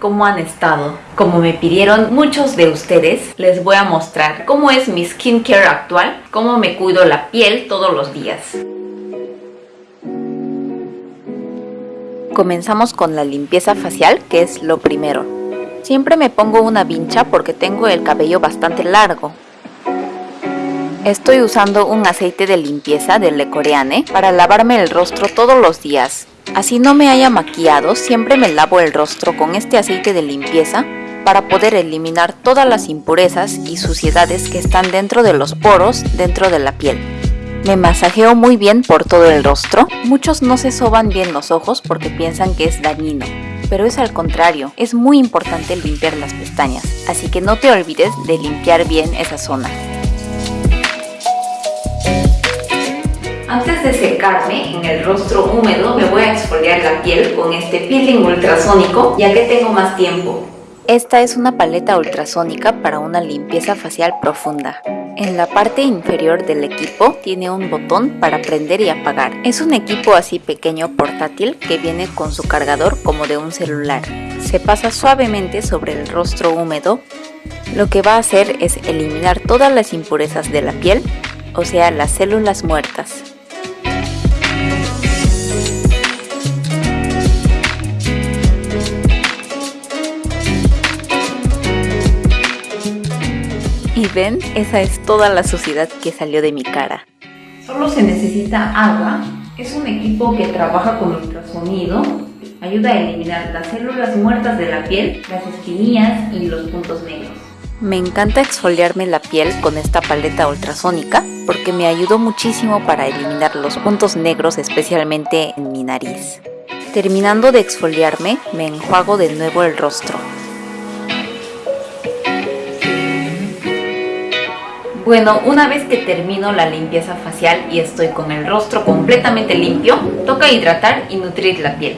¿Cómo han estado? Como me pidieron muchos de ustedes, les voy a mostrar cómo es mi skincare actual, cómo me cuido la piel todos los días. Comenzamos con la limpieza facial, que es lo primero. Siempre me pongo una vincha porque tengo el cabello bastante largo. Estoy usando un aceite de limpieza de Le Coreane para lavarme el rostro todos los días. Así no me haya maquillado, siempre me lavo el rostro con este aceite de limpieza para poder eliminar todas las impurezas y suciedades que están dentro de los poros dentro de la piel. Me masajeo muy bien por todo el rostro. Muchos no se soban bien los ojos porque piensan que es dañino, pero es al contrario, es muy importante limpiar las pestañas, así que no te olvides de limpiar bien esa zona. Antes de secarme en el rostro húmedo me voy a exfoliar la piel con este peeling ultrasónico ya que tengo más tiempo. Esta es una paleta ultrasónica para una limpieza facial profunda. En la parte inferior del equipo tiene un botón para prender y apagar. Es un equipo así pequeño portátil que viene con su cargador como de un celular. Se pasa suavemente sobre el rostro húmedo. Lo que va a hacer es eliminar todas las impurezas de la piel, o sea las células muertas. Ven, esa es toda la suciedad que salió de mi cara. Solo se necesita agua. Es un equipo que trabaja con ultrasonido. Ayuda a eliminar las células muertas de la piel, las esquinillas y los puntos negros. Me encanta exfoliarme la piel con esta paleta ultrasónica porque me ayudó muchísimo para eliminar los puntos negros especialmente en mi nariz. Terminando de exfoliarme, me enjuago de nuevo el rostro. Bueno, una vez que termino la limpieza facial y estoy con el rostro completamente limpio, toca hidratar y nutrir la piel.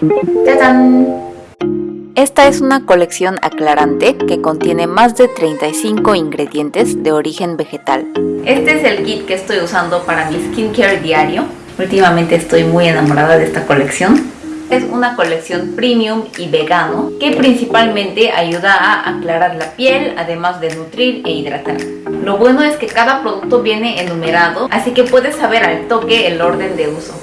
Esta es una colección aclarante que contiene más de 35 ingredientes de origen vegetal. Este es el kit que estoy usando para mi skincare diario. Últimamente estoy muy enamorada de esta colección. Es una colección premium y vegano que principalmente ayuda a aclarar la piel, además de nutrir e hidratar. Lo bueno es que cada producto viene enumerado, así que puedes saber al toque el orden de uso.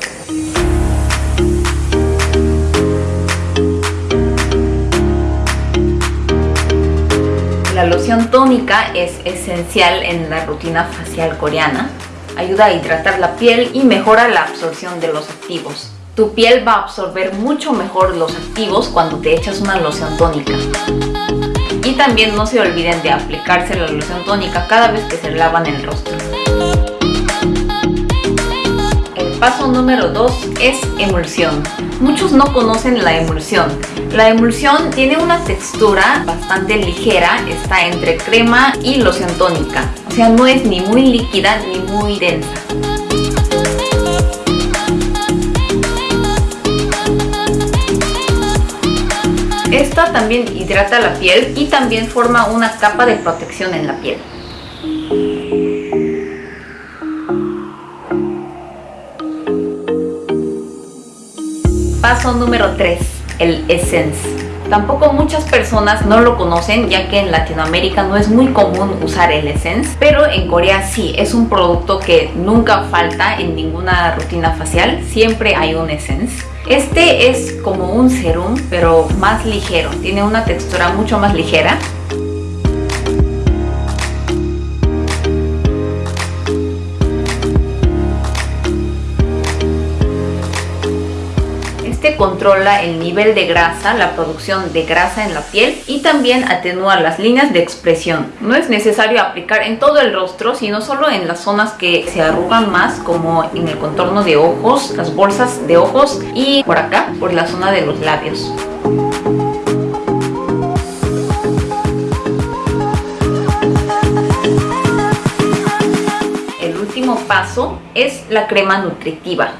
La loción tónica es esencial en la rutina facial coreana. Ayuda a hidratar la piel y mejora la absorción de los activos. Tu piel va a absorber mucho mejor los activos cuando te echas una loción tónica. Y también no se olviden de aplicarse la loción tónica cada vez que se lavan el rostro. El paso número 2 es emulsión. Muchos no conocen la emulsión. La emulsión tiene una textura bastante ligera, está entre crema y loción tónica. O sea, no es ni muy líquida ni muy densa. Esta también hidrata la piel y también forma una capa de protección en la piel. Paso número 3, el Essence. Tampoco muchas personas no lo conocen ya que en Latinoamérica no es muy común usar el Essence, pero en Corea sí, es un producto que nunca falta en ninguna rutina facial, siempre hay un Essence. Este es como un serum, pero más ligero. Tiene una textura mucho más ligera. Este controla el nivel de grasa, la producción de grasa en la piel y también atenúa las líneas de expresión. No es necesario aplicar en todo el rostro, sino solo en las zonas que se arrugan más, como en el contorno de ojos, las bolsas de ojos y por acá, por la zona de los labios. El último paso es la crema nutritiva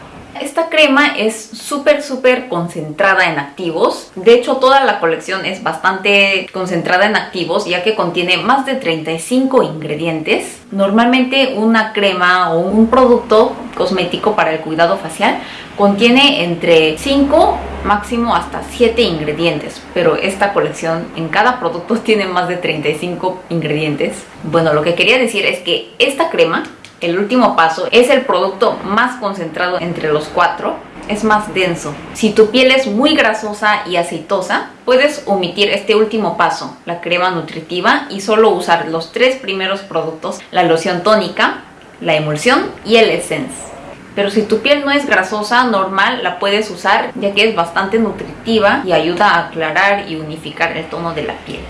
Esta crema es súper súper concentrada en activos. De hecho toda la colección es bastante concentrada en activos ya que contiene más de 35 ingredientes. Normalmente una crema o un producto cosmético para el cuidado facial contiene entre 5 máximo hasta 7 ingredientes pero esta colección en cada producto tiene más de 35 ingredientes bueno lo que quería decir es que esta crema el último paso es el producto más concentrado entre los cuatro es más denso. Si tu piel es muy grasosa y aceitosa, puedes omitir este último paso, la crema nutritiva, y solo usar los tres primeros productos, la loción tónica, la emulsión y el essence. Pero si tu piel no es grasosa, normal, la puedes usar ya que es bastante nutritiva y ayuda a aclarar y unificar el tono de la piel.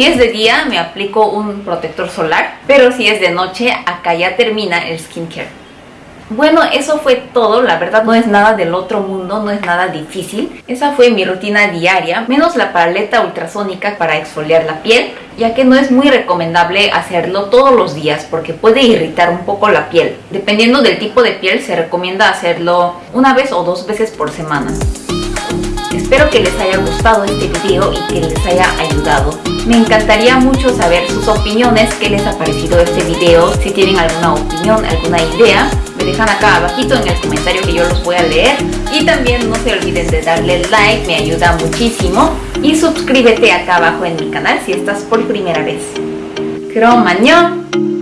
Si es de día me aplico un protector solar, pero si es de noche acá ya termina el skincare. Bueno, eso fue todo, la verdad no es nada del otro mundo, no es nada difícil. Esa fue mi rutina diaria, menos la paleta ultrasónica para exfoliar la piel, ya que no es muy recomendable hacerlo todos los días porque puede irritar un poco la piel. Dependiendo del tipo de piel se recomienda hacerlo una vez o dos veces por semana. Espero que les haya gustado este video y que les haya ayudado. Me encantaría mucho saber sus opiniones, qué les ha parecido este video, si tienen alguna opinión, alguna idea, me dejan acá abajito en el comentario que yo los voy a leer. Y también no se olviden de darle like, me ayuda muchísimo. Y suscríbete acá abajo en mi canal si estás por primera vez. ¡Cromañón!